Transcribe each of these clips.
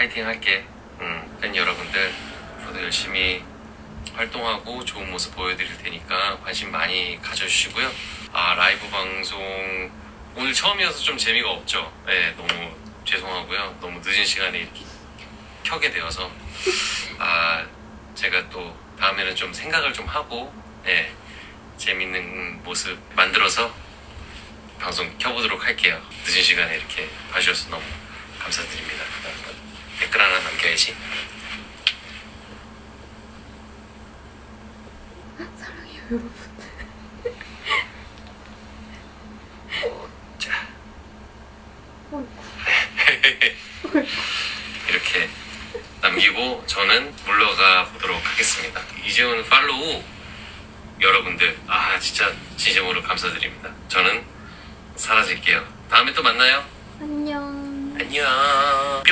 파이팅 할게. 음, 팬 여러분들 앞으로도 열심히 활동하고 좋은 모습 보여드릴 테니까 관심 많이 가져주시고요. 아 라이브 방송 오늘 처음이어서 좀 재미가 없죠. 네, 너무 죄송하고요. 너무 늦은 시간에 켜게 되어서 아 제가 또 다음에는 좀 생각을 좀 하고 네, 재밌는 모습 만들어서 방송 켜보도록 할게요. 늦은 시간에 이렇게 봐주셔서 너무 감사드립니다. 댓글 하나 남겨야지. 사랑해요 여러분 자. 이렇게 남기고 저는 물러가 보도록 하겠습니다. 이재훈 팔로우 여러분들 아 진짜 진심으로 감사드립니다. 저는 사라질게요. 다음에 또 만나요. 안녕 안녕.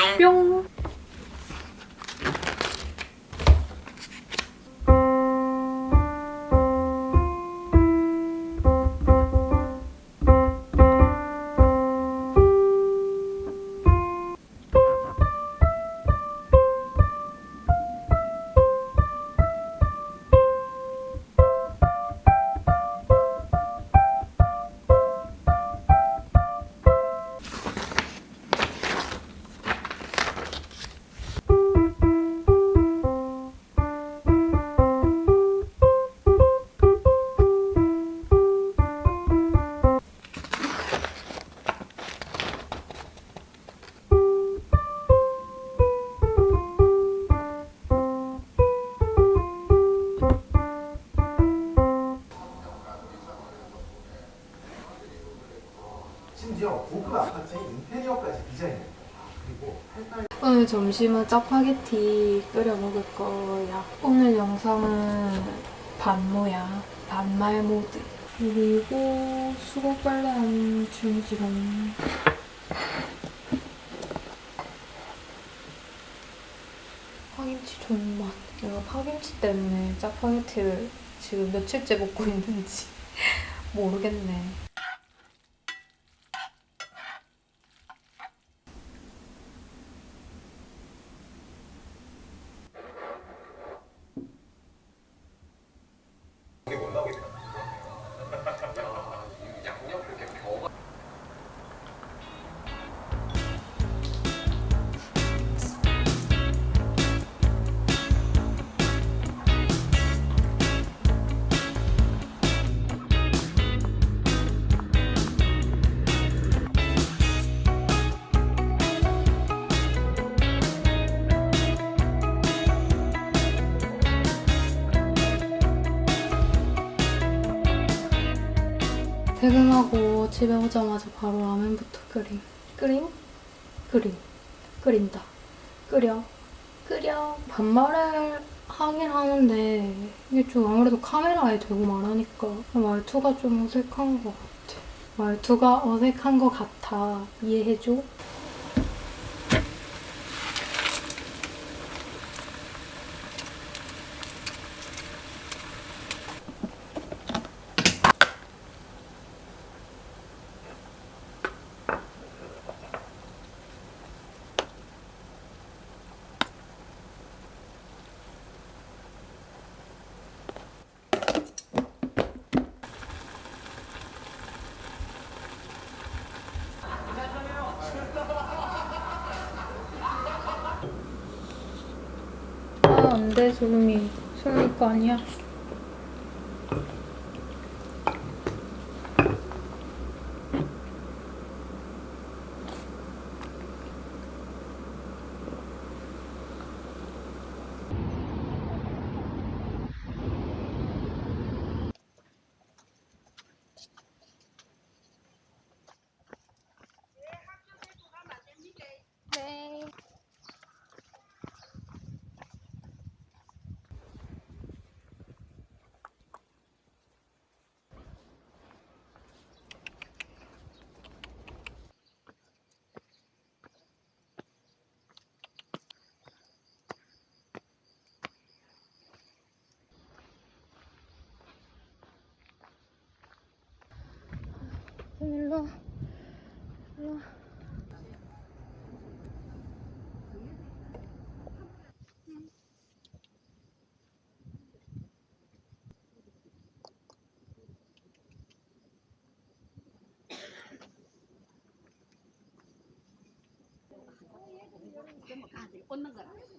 점심은 짜파게티 끓여 먹을 거야. 오늘 영상은 반모야. 반말 모드. 그리고 수고 빨래하는 중지롱. 파김치 좋은 맛. 내가 파김치 때문에 짜파게티를 지금 며칠째 먹고 있는지 모르겠네. 퇴근하고 집에 오자마자 바로 라면부터 끓임. 끓임? 끓임. 끓인다. 끓여. 끓여. 반말을 하긴 하는데 이게 좀 아무래도 카메라에 대고 말하니까 말투가 좀 어색한 것 같아. 말투가 어색한 것 같아. 이해해줘? 아, 안 돼, 소름이. 소름이 거 아니야. 일로 일로 꽂는 거라.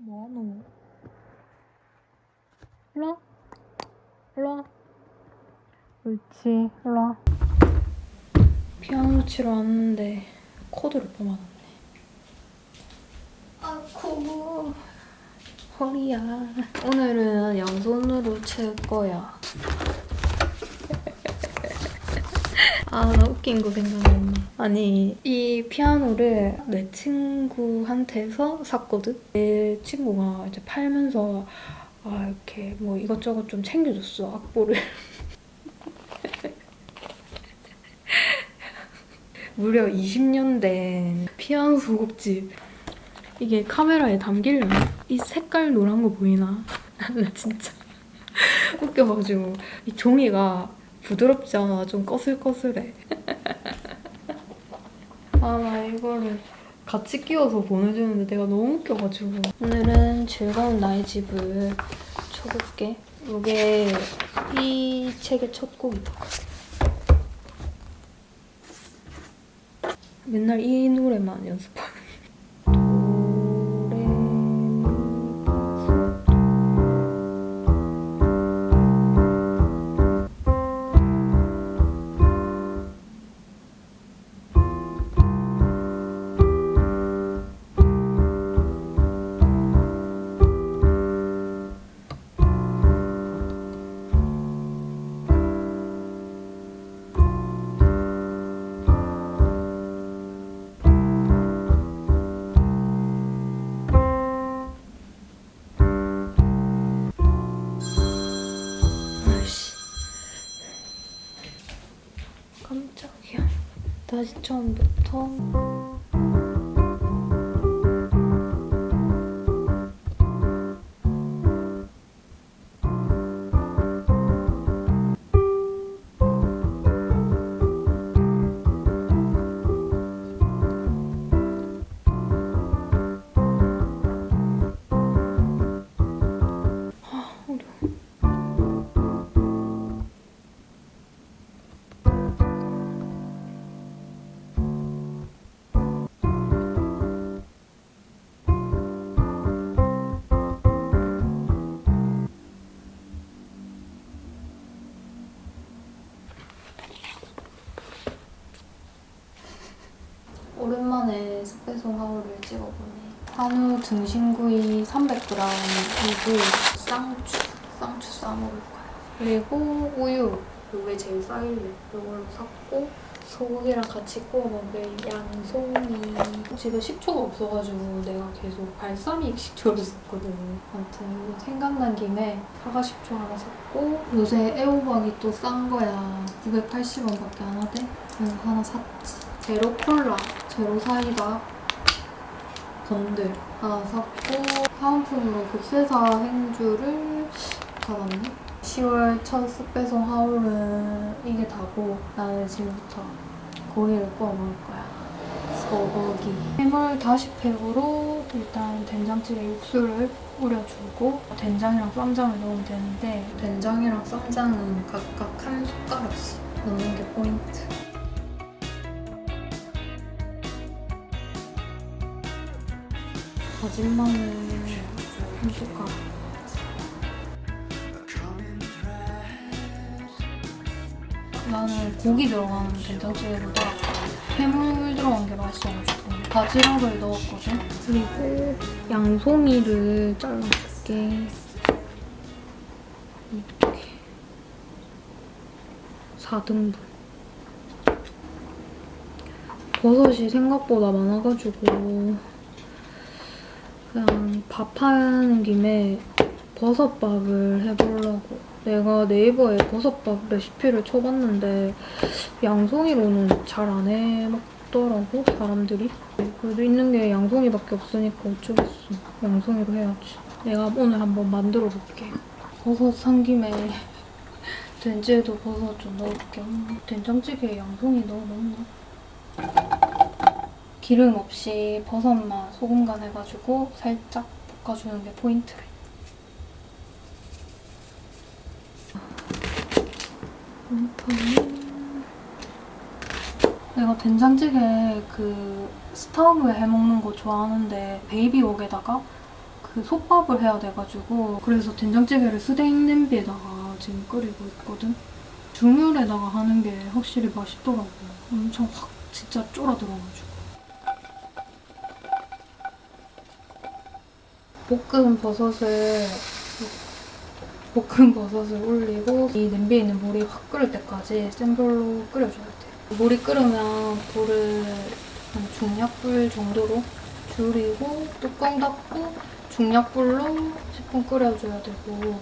뭐하노? 일로 와. 일로 와. 옳지. 일로 와. 피아노 치러 왔는데 코드를 뽑아놨네. 아이고 허리야. 오늘은 양손으로 칠 거야. 아, 나 웃긴 거 생각났네. 아니, 이 피아노를 내 친구한테서 샀거든? 내 친구가 이제 팔면서, 아, 이렇게 뭐 이것저것 좀 챙겨줬어, 악보를. 무려 20년 된 피아노 소곡집. 이게 카메라에 담기려나? 이 색깔 노란 거 보이나? 나 진짜 웃겨가지고. 이 종이가 부드럽지 않아. 좀 거슬거슬해. 아, 나 이거를 같이 끼워서 보내주는데 내가 너무 웃겨가지고. 오늘은 즐거운 나의 집을 쳐볼게. 이게 이 책의 첫 곡이다. 맨날 이 노래만 연습하 다시 처음부터. 오랜만에 스페소 하우를 찍어보네. 한우 등심구이 300g이고 쌍추, 쌍추 싸먹을 거야. 그리고 우유, 이게 제일 싸일래. 이걸로 샀고 소고기랑 같이 구워 먹을 양송이. 집에 식초가 없어가지고 내가 계속 발사믹 식초를 썼거든. 아무튼 이거 생각난 김에 사과 식초 하나 샀고 요새 애호박이 또 싼 거야. 980원밖에 안 하대. 그래서 하나 샀지. 제로 콜라, 제로 사이다, 건들 하나 샀고 사은품으로 급세사 행주를 받았네. 10월 첫 습배송 하울은 이게 다고 나는 지금부터 고기를 구워 먹을 거야. 소고기. 해물 다시팩으로 일단 된장찌개 육수를 우려주고 된장이랑 쌈장을 넣으면 되는데 된장이랑 쌈장은 각각 한 숟가락씩 넣는 게 포인트. 다진 마늘 한 숟가락. 나는 고기 들어가는 된장찌개보다 해물 들어간 게 맛있어가지고 바지락을 넣었거든. 그리고 양송이를 잘라줄게. 이렇게 4등분. 버섯이 생각보다 많아가지고 그냥 밥하는 김에 버섯밥을 해보려고. 내가 네이버에 버섯밥 레시피를 쳐봤는데 양송이로는 잘 안 해먹더라고 사람들이. 그래도 있는 게 양송이밖에 없으니까 어쩌겠어. 양송이로 해야지. 내가 오늘 한번 만들어 볼게. 버섯 산 김에 된지에도 버섯 좀 넣을게. 음, 된장찌개에 양송이 넣어 먹나? 기름 없이 버섯만 소금 간 해가지고 살짝 볶아주는 게 포인트래. 음. 내가 된장찌개 그 스타브에 해먹는 거 좋아하는데 베이비웍에다가 그 솥밥을 해야 돼가지고 그래서 된장찌개를 스테인 냄비에다가 지금 끓이고 있거든. 중물에다가 하는 게 확실히 맛있더라고. 엄청 확 진짜 쫄아들어가지고. 볶은 버섯을 볶은 버섯을 올리고 이 냄비에 있는 물이 확 끓을 때까지 센 불로 끓여줘야 돼. 물이 끓으면 불을 한 중약불 정도로 줄이고 뚜껑 닫고 중약불로 10분 끓여줘야 되고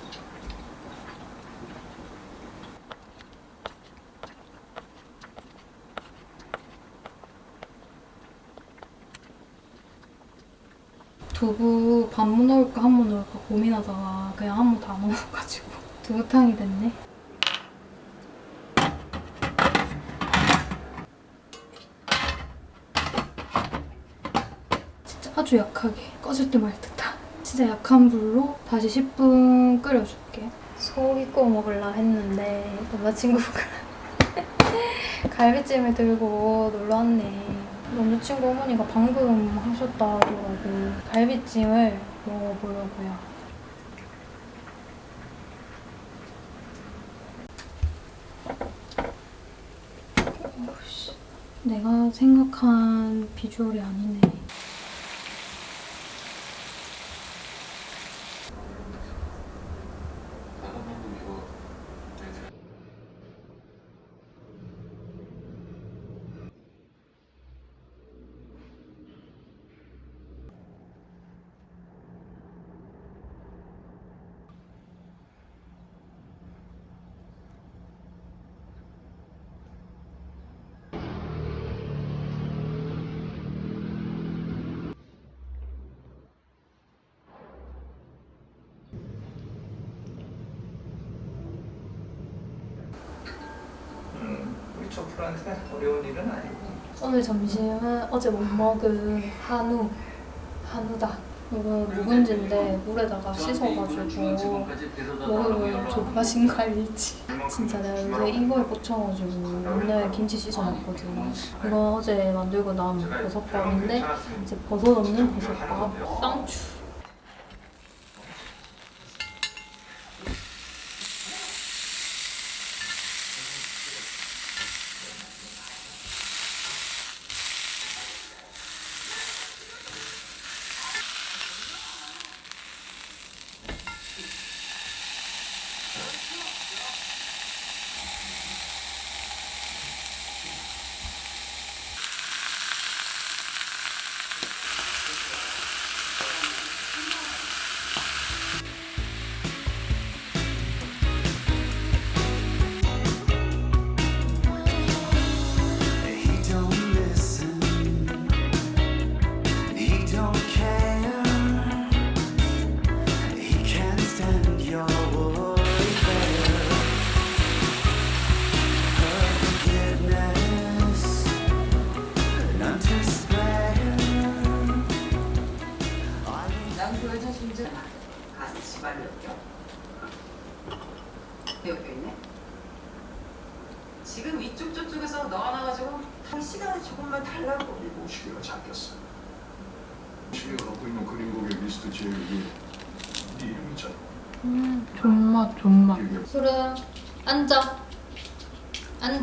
두부 반무 넣을까 한무 넣을까 고민하다가 그냥 한무다 넣어가지고 두부탕이 됐네. 진짜 아주 약하게 꺼질 때 말 듯한 진짜 약한 불로 다시 10분 끓여줄게. 소고기 구워 먹으려 했는데 남자친구가 갈비찜을 들고 놀러 왔네. 남자친구 어머니가 방금 하셨다 하더라고. 갈비찜을 먹어보려고요. 오씨, 내가 생각한 비주얼이 아니네. 초플한테 어려운 일은 아니고 오늘 점심은 어제 못 먹은 한우, 한우다. 이건 묵은지인데 물에다가 씻어가지고 먹으면 거 알지? 진짜 내가 요새 이거에 꽂혀가지고 맨날 김치 씻어먹거든. 이건 어제 만들고 남은 버섯밥인데 이제 버섯 없는 버섯밥, 쌍추.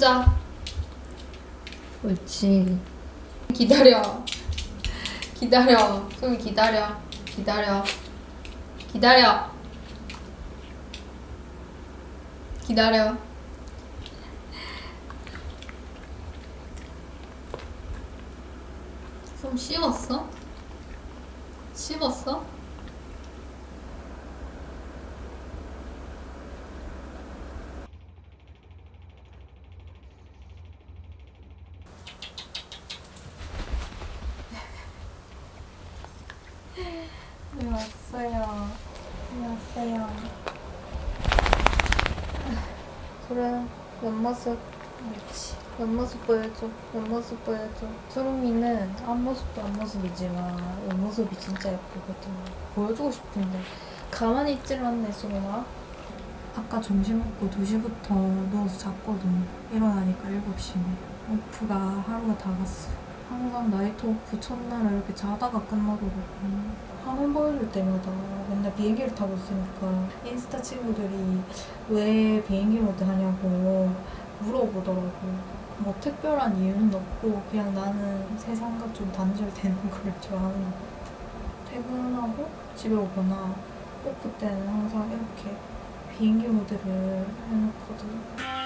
앉아. 옳지. 기다려. 기다려. 소미 기다려. 기다려. 기다려. 기다려. 좀 씹었어? 씹었어? 네, 왔어요. 네, 왔어요. 그래, 옆모습. 그렇지. 옆모습 보여줘. 옆모습 보여줘. 수rum이는 앞모습도 앞모습이지만 옆모습이 진짜 예쁘거든. 보여주고 싶은데 가만히 있질 않네, 수rum아. 아까 점심 먹고 2시부터 누워서 잤거든. 일어나니까 7시네. 오프가 하루가 다 갔어. 항상 night off 첫날에 이렇게 자다가 끝나더라고. 화면 보여줄 때마다 맨날 비행기를 타고 있으니까 인스타 친구들이 왜 비행기 모드 하냐고 물어보더라고. 뭐 특별한 이유는 없고 그냥 나는 세상과 좀 단절되는 걸 좋아하는 것 같아. 퇴근하고 집에 오거나 off 때는 항상 이렇게 비행기 모드를 해놓거든. 라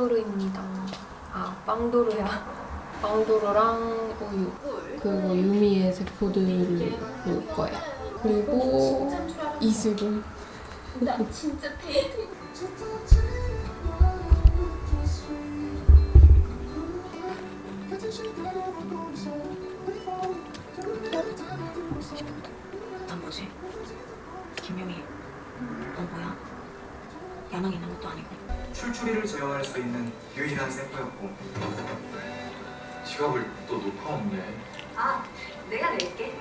빵도르입니다. 아 빵도르야. 빵도르랑 우유. 그리고 유미의 세포들을 먹을 거야 그리고 이슬을 난 뭐지? 김용희, 넌 뭐야? 야망 있는 것도 아니고. 출출이를 제어할 수 있는 유일한 세포였고 지갑을 또 놓고 없네 아, 내가 낼게.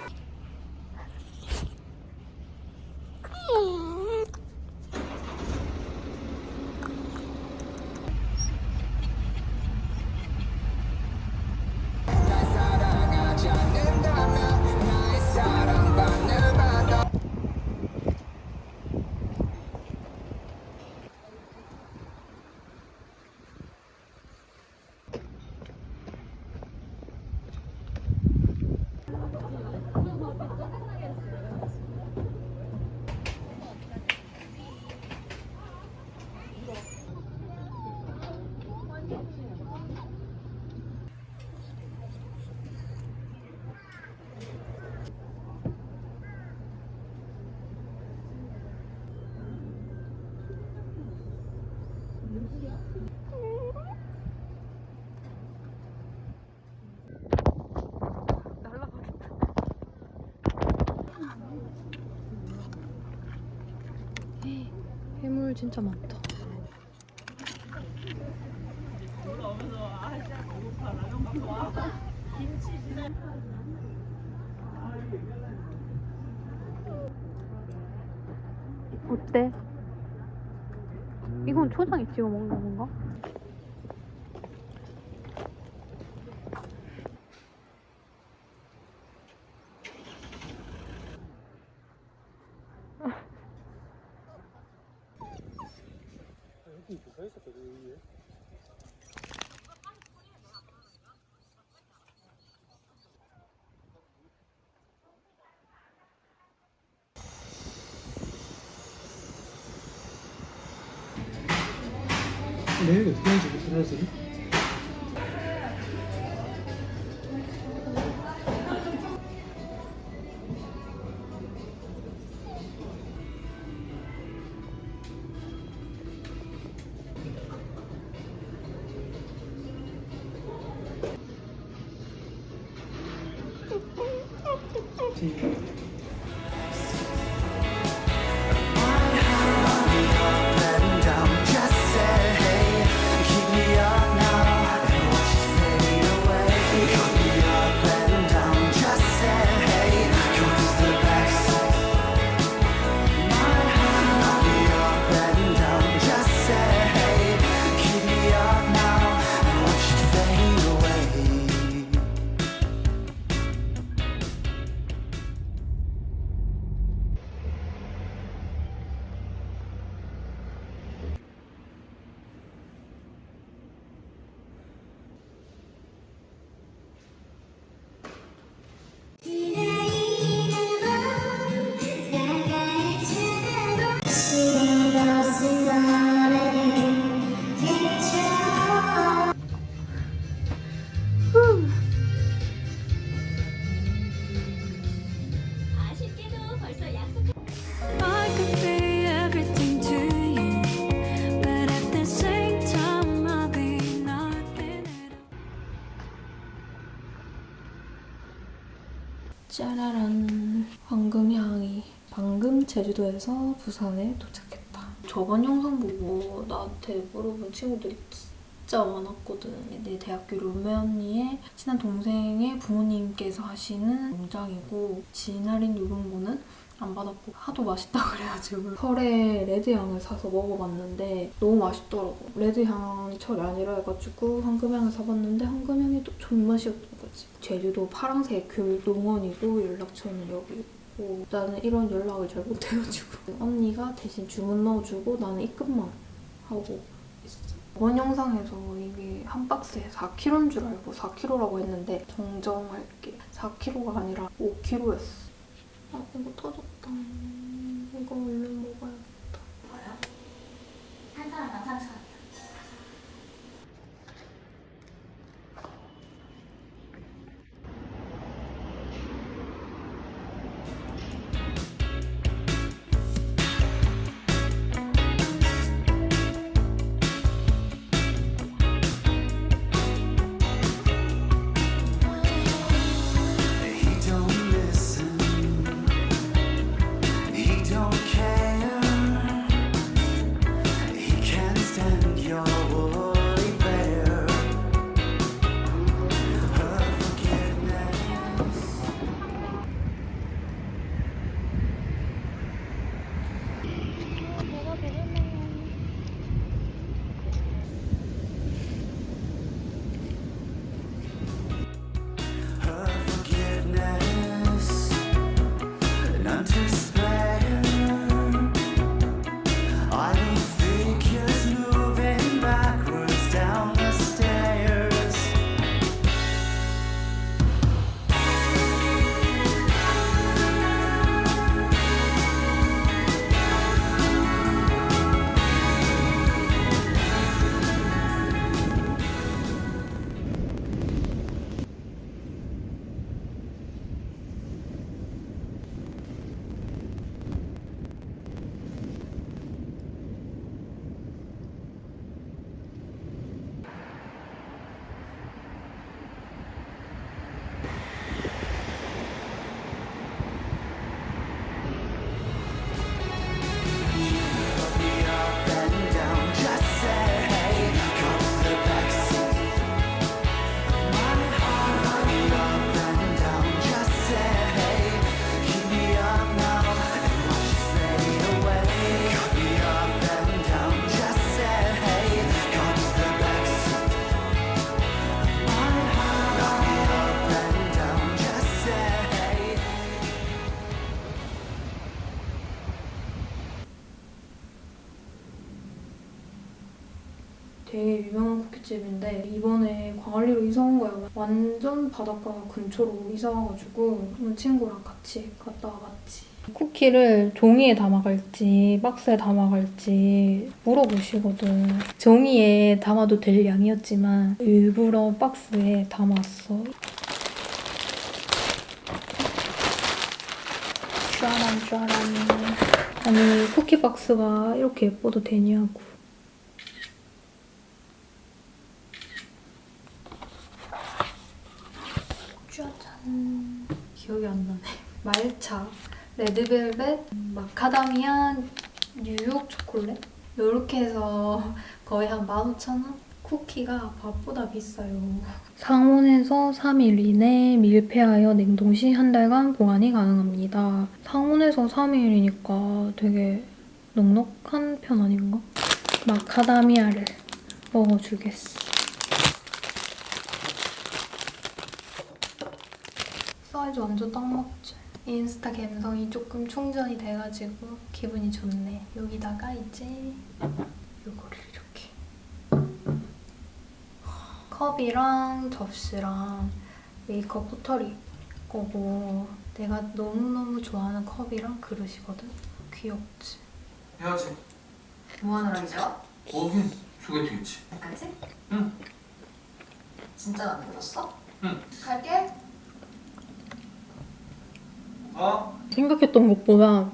진짜 많다 어때? 이건 초장에 찍어 먹는 건가? ঠিক আছে 제주도에서 부산에 도착했다. 저번 영상 보고 나한테 물어본 친구들이 진짜 많았거든. 내 대학교 룸메 언니의 친한 동생의 부모님께서 하시는 농장이고 진할인 누룽고는 안 받았고 하도 맛있다 그래가지고 철에 레드향을 사서 먹어봤는데 너무 맛있더라고. 레드향이 철이 아니라 해가지고 황금향을 사봤는데 황금향이 또 존맛이었던 거지. 제주도 파랑새 귤 농원이고 연락처는 여기 있고 나는 이런 연락을 잘 못해가지고 언니가 대신 주문 넣어주고 나는 입금만 하고 있어. 이번 영상에서 이게 한 박스에 4kg인 줄 알고 4kg라고 했는데 정정할게. 4kg가 아니라 5kg였어. 아 이거 터졌다. 이거 얼른 먹어야겠다. 한 사람당 3천 원. 되게 유명한 쿠키집인데 이번에 광안리로 이사 온 거야. 완전 바닷가 근처로 이사 와가지고 친구랑 같이 갔다 와봤지. 쿠키를 종이에 담아갈지 박스에 담아갈지 물어보시거든. 종이에 담아도 될 양이었지만 일부러 박스에 담았어. 짜란 짜란. 아니 쿠키 박스가 이렇게 예뻐도 되냐고. 짜잔. 기억이 안 나네. 말차, 레드벨벳, 마카다미아, 뉴욕 초콜릿? 이렇게 해서 거의 한 15,000원? 쿠키가 밥보다 비싸요. 상온에서 3일 이내 밀폐하여 냉동 시 한 달간 보관이 가능합니다. 상온에서 3일이니까 되게 넉넉한 편 아닌가? 마카다미아를 먹어주겠어. 사이즈 완전 딱 맞지? 인스타 감성이 조금 충전이 돼가지고 기분이 좋네. 여기다가 이제 이거를 이렇게 컵이랑 접시랑 메이크업 포털이 거고 내가 너무너무 좋아하는 컵이랑 그릇이거든? 귀엽지? 해야지. 뭐 하느라고요? 거긴 소개팅 있지. 까지? 응. 진짜 만들었어? 응. 갈게. 어? 생각했던 것보다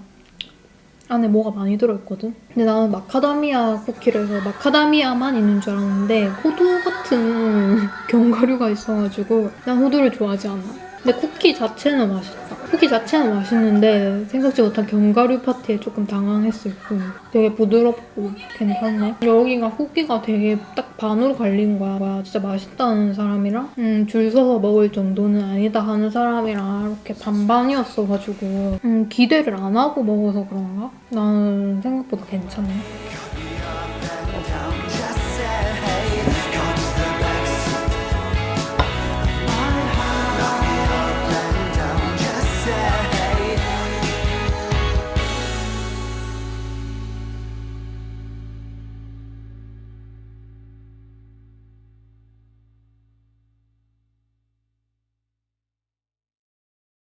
안에 뭐가 많이 들어있거든? 근데 나는 마카다미아 쿠키를 해서 마카다미아만 있는 줄 알았는데 호두 같은 견과류가 있어가지고 난 호두를 좋아하지 않아. 근데 쿠키 자체는 맛있다. 쿠키 자체는 맛있는데 생각지 못한 견과류 파티에 조금 당황했을 뿐. 되게 부드럽고 괜찮네. 여기가 후기가 되게 딱 반으로 갈린 거야. 와, 진짜 맛있다는 사람이랑 음, 줄 서서 먹을 정도는 아니다 하는 사람이랑 이렇게 반반이었어가지고 음, 기대를 안 하고 먹어서 그런가? 나는 생각보다 괜찮네.